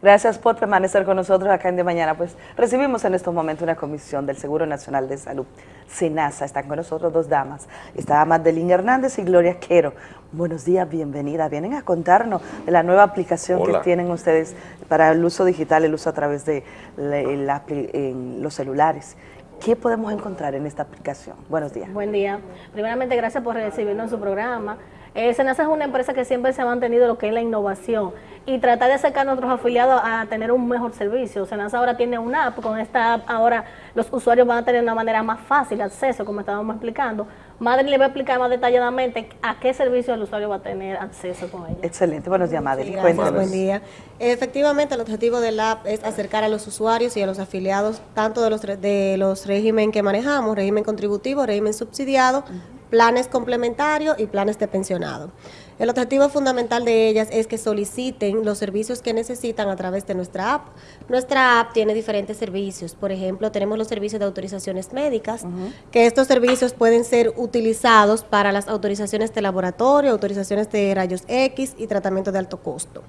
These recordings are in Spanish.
Gracias por permanecer con nosotros acá en De Mañana. Pues recibimos en estos momentos una comisión del Seguro Nacional de Salud, SENASA. Están con nosotros dos damas. Está Madeline Hernández y Gloria Quero. Buenos días, bienvenida. Vienen a contarnos de la nueva aplicación que tienen ustedes para el uso digital, el uso a través de los celulares. ¿Qué podemos encontrar en esta aplicación? Buenos días. Buen día. Primeramente, gracias por recibirnos en su programa. Eh, Senasa es una empresa que siempre se ha mantenido lo que es la innovación y tratar de acercar a nuestros afiliados a tener un mejor servicio. Senasa ahora tiene una app, con esta app ahora los usuarios van a tener una manera más fácil de acceso, como estábamos explicando. Madre le va a explicar más detalladamente a qué servicio el usuario va a tener acceso con ella. Excelente, buenos días Madre. gracias, buen día. Efectivamente, el objetivo de la app es acercar a los usuarios y a los afiliados tanto de los, de los régimen que manejamos, régimen contributivo, régimen subsidiado, planes complementarios y planes de pensionado. El objetivo fundamental de ellas es que soliciten los servicios que necesitan a través de nuestra app. Nuestra app tiene diferentes servicios. Por ejemplo, tenemos los servicios de autorizaciones médicas, que estos servicios pueden ser utilizados para las autorizaciones de laboratorio, autorizaciones de rayos X y tratamiento de alto costo.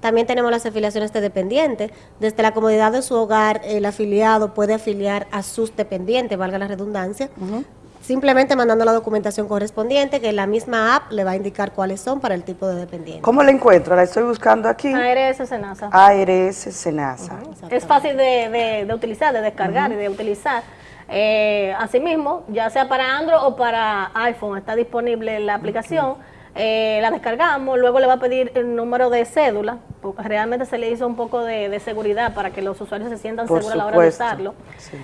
También tenemos las afiliaciones de dependientes. Desde la comodidad de su hogar, el afiliado puede afiliar a sus dependientes, valga la redundancia, simplemente mandando la documentación correspondiente, que la misma app le va a indicar cuáles son para el tipo de dependiente. ¿Cómo la encuentro? La estoy buscando aquí. ARS Senasa. ARS Senasa. es fácil de, utilizar, de descargar y de utilizar. Eh, asimismo, ya sea para Android o para iPhone, está disponible la aplicación. Eh, la descargamos, luego le va a pedir el número de cédula, realmente se le hizo un poco de, seguridad para que los usuarios se sientan seguros a la hora de usarlo.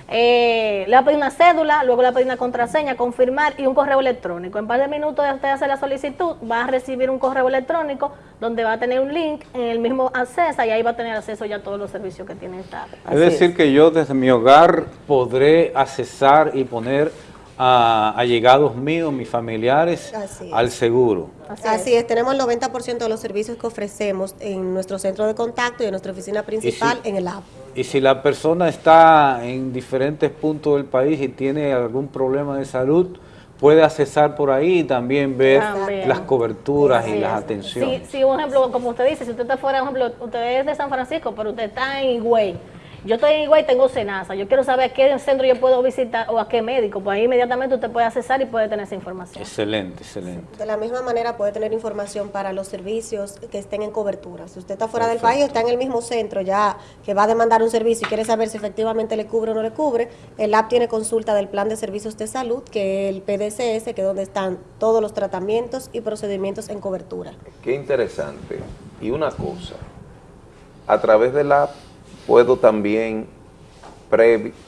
Eh, le va a pedir una cédula, luego le va a pedir una contraseña, confirmar y un correo electrónico. En par de minutos de usted hacer la solicitud, va a recibir un correo electrónico donde va a tener un link en el mismo acceso y ahí va a tener acceso ya a todos los servicios que tiene esta. Es decir, que yo desde mi hogar podré accesar y poner a allegados míos, mis familiares, al seguro. Así, es. tenemos el 90% de los servicios que ofrecemos en nuestro centro de contacto y en nuestra oficina principal en el app. Y si la persona está en diferentes puntos del país y tiene algún problema de salud, puede accesar por ahí y también ver las coberturas y las atenciones. Sí, sí, un ejemplo, como usted dice, si usted está fuera, por ejemplo, usted es de San Francisco, pero usted está en Higüey, yo estoy en igual y tengo cenaza, yo quiero saber a qué centro yo puedo visitar o a qué médico, pues ahí inmediatamente usted puede accesar y puede tener esa información. Excelente, excelente. De la misma manera puede tener información para los servicios que estén en cobertura. Si usted está fuera del país o está en el mismo centro ya que va a demandar un servicio y quiere saber si efectivamente le cubre o no le cubre, el app tiene consulta del plan de servicios de salud, que es el PDCS, que es donde están todos los tratamientos y procedimientos en cobertura. Qué interesante. Y una cosa, a través del app puedo también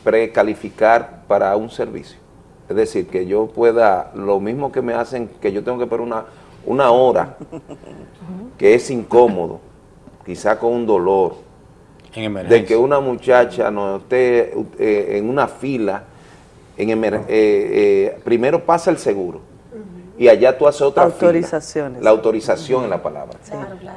precalificar para un servicio. Es decir, que yo pueda, lo mismo que me hacen, que yo tengo que esperar una, una hora, que es incómodo, quizá con un dolor, de que una muchacha no esté eh, en una fila, en eh, eh, primero pasa el seguro, y allá tú haces otra Autorizaciones. La autorización en la palabra.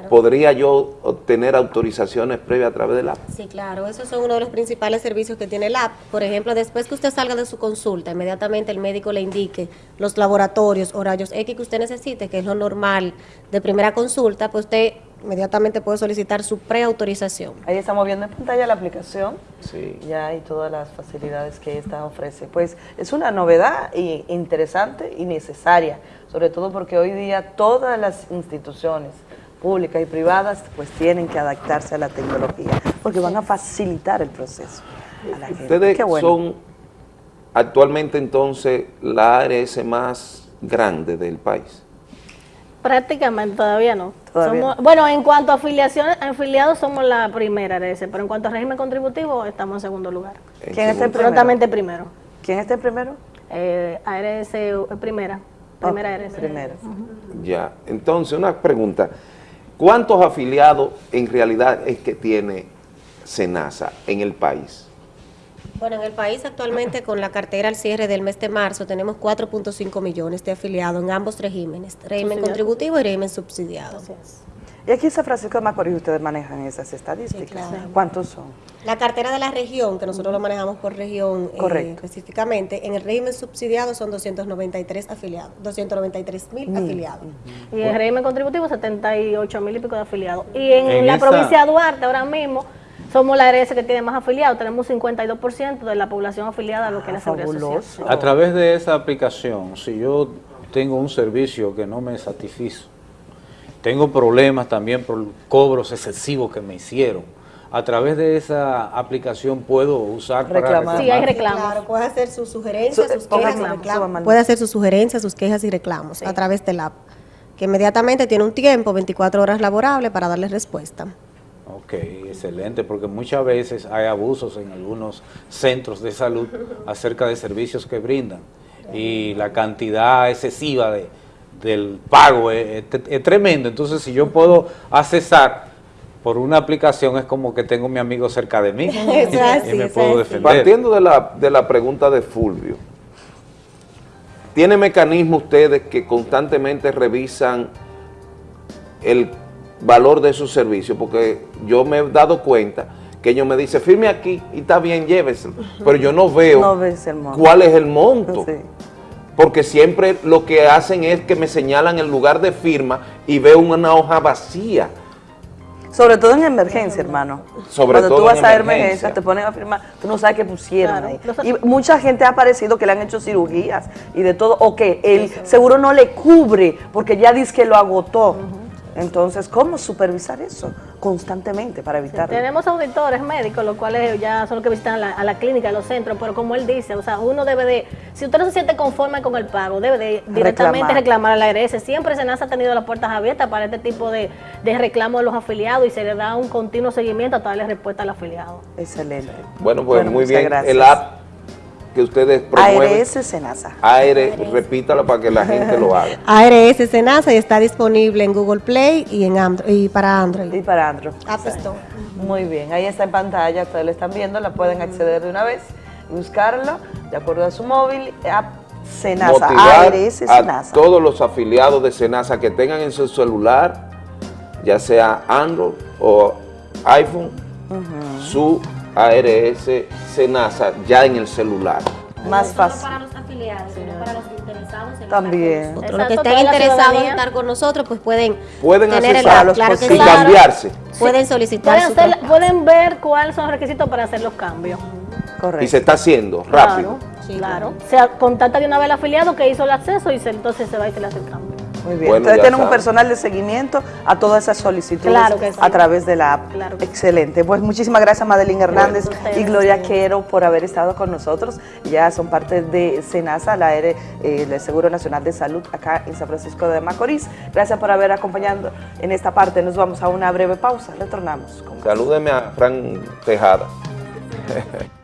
¿Podría yo obtener autorizaciones previas a través del app? Sí, claro. Esos son uno de los principales servicios que tiene el app. Por ejemplo, después que usted salga de su consulta, inmediatamente el médico le indique los laboratorios, horarios X que usted necesite, que es lo normal de primera consulta, pues usted inmediatamente puede solicitar su preautorización. Ahí estamos viendo en pantalla la aplicación sí. ya y todas las facilidades que esta ofrece. Pues es una novedad y interesante y necesaria, sobre todo porque hoy día todas las instituciones públicas y privadas pues tienen que adaptarse a la tecnología porque van a facilitar el proceso. Ustedes son actualmente entonces la ARS más grande del país. Prácticamente todavía no. bueno, en cuanto a afiliaciones, afiliados somos la primera ese, pero en cuanto a régimen contributivo estamos en segundo lugar. ¿Quién está primero? primero. ¿Quién está en primero? Eh, ARS eh, primera. Primera ARS. Primera. Ya, entonces una pregunta. ¿Cuántos afiliados en realidad es que tiene SENASA en el país? Bueno, en el país actualmente con la cartera al cierre del mes de marzo tenemos 4.5 millones de afiliados en ambos regímenes, régimen contributivo y régimen subsidiado. Y aquí en San Francisco de Macorís ustedes manejan esas estadísticas. ¿Cuántos son? La cartera de la región, que nosotros lo manejamos por región eh, específicamente, en el régimen subsidiado son 293 afiliados, 293 mil afiliados. Y en el régimen contributivo 78 mil y pico de afiliados. Y en, la provincia de Duarte ahora mismo somos la ARS que tiene más afiliados, tenemos 52% de la población afiliada a lo que es la seguridad social. A través de esa aplicación, si yo tengo un servicio que no me satisfizo, tengo problemas también por cobros excesivos que me hicieron. A través de esa aplicación puedo usar para reclamar. Sí, hay reclamos. Claro, puede hacer sus sugerencias, sus quejas y reclamos. Puede hacer sus sugerencias, sus quejas y reclamos a través del app, que inmediatamente tiene un tiempo, 24 horas laborables, para darle respuesta. Ok, excelente, porque muchas veces hay abusos en algunos centros de salud acerca de servicios que brindan y la cantidad excesiva de, del pago es, tremendo. Entonces, si yo puedo accesar por una aplicación, es como que tengo mi amigo cerca de mí y me puedo defender. Partiendo de la, de la pregunta de Fulvio, ¿tiene mecanismo ustedes que constantemente revisan el valor de sus servicios? Porque yo me he dado cuenta que ellos me dicen, firme aquí y está bien, llévese. Pero yo no veo cuál es el monto porque siempre lo que hacen es que me señalan el lugar de firma y veo una hoja vacía. Sobre todo en emergencia, hermano. Sobre Cuando tú vas a emergencia, te ponen a firmar, tú no sabes qué pusieron ahí. Y mucha gente ha aparecido que le han hecho cirugías y de todo, o que el seguro no le cubre porque ya dice que lo agotó. Entonces, ¿cómo supervisar eso constantemente para evitarlo? tenemos auditores médicos, los cuales ya son los que visitan a la, clínica, a los centros, pero como él dice, o sea, uno debe de, si usted no se siente conforme con el pago, debe de directamente reclamar, a la ARS. Siempre SENASA ha tenido las puertas abiertas para este tipo de, de reclamos de los afiliados y se le da un continuo seguimiento hasta darle respuesta al afiliado. Excelente. Bueno, pues muy bien. El app que ustedes promueven. ARS Senasa. ARS, repítalo para que la gente lo haga. ARS Senasa y está disponible en Google Play y en Android, y para Android. Y para Android. Muy bien, ahí está en pantalla, ustedes lo están viendo, la pueden acceder de una vez buscarlo de acuerdo a su móvil, app Senasa, ARS Senasa. A todos los afiliados de Senasa que tengan en su celular, ya sea Android o iPhone, su ARS Senasa ya en el celular. Más fácil. No para los afiliados, sino para los interesados en También. Los que estén interesados en estar con nosotros, pues pueden, pueden tener el, claro que y cambiarse. Pueden solicitar pueden, pueden ver cuáles son los requisitos para hacer los cambios. Correcto. Y se está haciendo rápido. Claro, sí, claro. Se contacta de una vez el afiliado que hizo el acceso y entonces se va y se le hace el cambio. Muy bien. Entonces tienen un personal de seguimiento a todas esas solicitudes a través de la app. Excelente. Pues muchísimas gracias Madeline Hernández y Gloria Quero por haber estado con nosotros. Ya son parte de SENASA, la ERE, eh, el Seguro Nacional de Salud acá en San Francisco de Macorís. Gracias por haber acompañado en esta parte. Nos vamos a una breve pausa. Retornamos. Salúdeme a Fran Tejada.